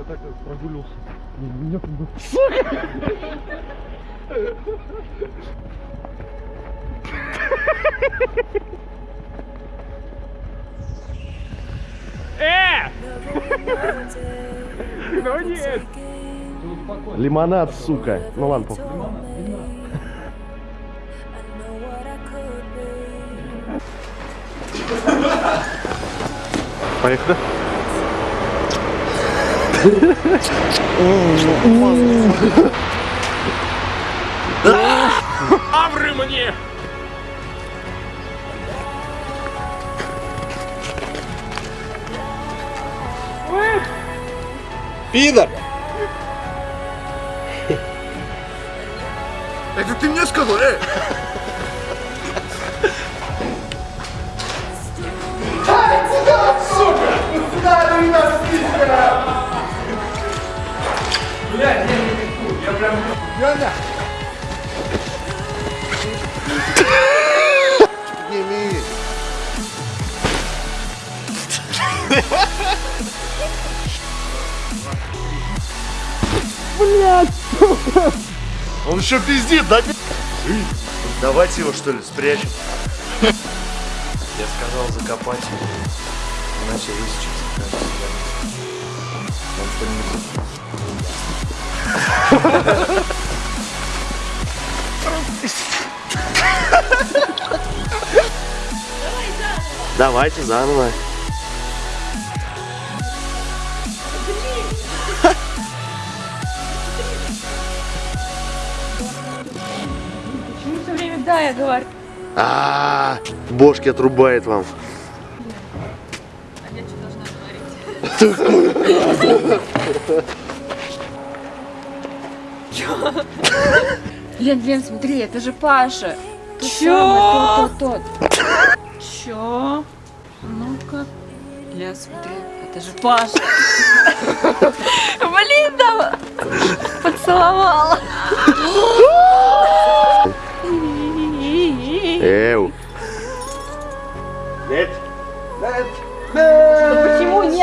Я так прогулился. Меня как бы... Ну нет! Лимонад, сука. Ну ладно, похуй. Поехали. Авры мне! Пидор! Это ты мне сказал, эй! Он еще пиздит, да? Давайте его что ли спрячем. Я сказал закопать его. Иначе Он что-нибудь... Давайте заново. Да, я говорю? А, бошки отрубает вам. А я что должна говорить? Чё? Лен, Лен, смотри, это же Паша. Тот Чё? самый, Тот, тот, тот. Чё? Ну-ка. Ля, смотри, это же Паша. Блин, да поцеловала.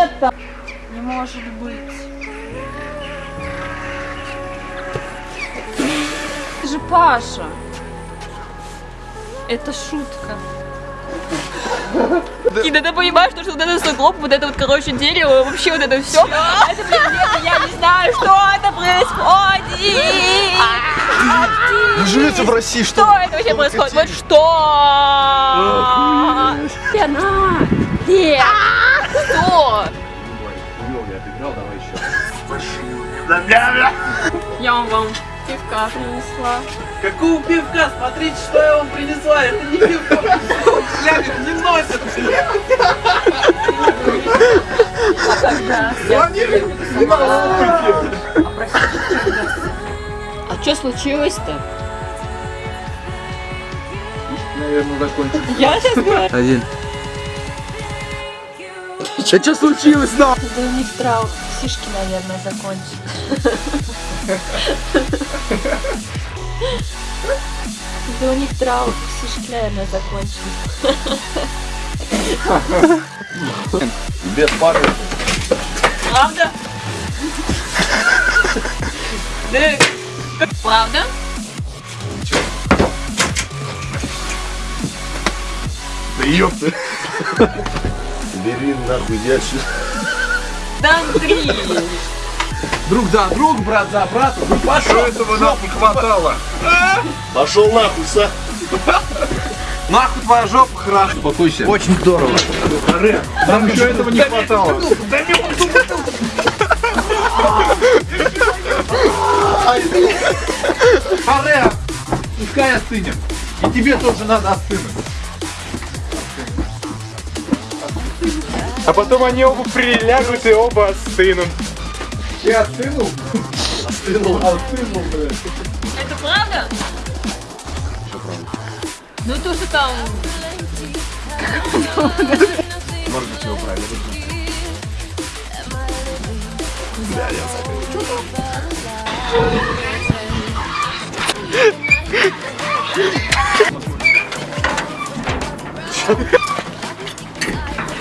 Нет-то? Не может быть. Это же Паша. Это шутка. И да ты понимаешь, что, что вот это сугроб, вот это вот, короче, дерево, вообще вот это все. Это, блин, нет, я не знаю, что это происходит. Вы живете в России, что Что это вообще происходит? Вот что? Лена! Нет. Что? Я вам пивка принесла. Какого пивка? Смотрите, что я вам принесла. Это не пивко. Флягов не носят. А что случилось-то? Наверное, закончим. Я сейчас говорю. Один. Да что случилось, да? Да у них траур. Сишки, наверное, закончились. Да у них траур. Сишки, наверное, закончились. Без пары. Правда? Да. Правда? Да ёпта. Бери нахуй ящик. Да, Андрей. Друг за друг, брат за брата. Ну пошел. этого не хватало? Пошел нахуй, са. Нахуй твоя жопа хорошо. Успокойся. Очень здорово. Нам еще этого не хватало. Харе, пускай остынем. И тебе тоже надо остынуть. А потом они оба прилягут и оба остынут. Ты остынул? Остынул. Остынул, блядь. Это правда? Ну то, что там... Может быть, его правильно.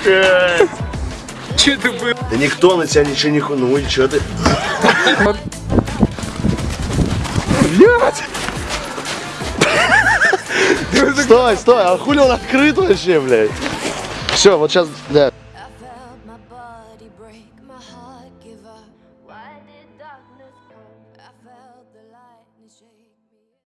Что это было? Да никто на тебя ничего не ху... Ну и чё ты? Блядь! Стой, стой, а хули он открыт вообще, блядь? Все, вот сейчас, да.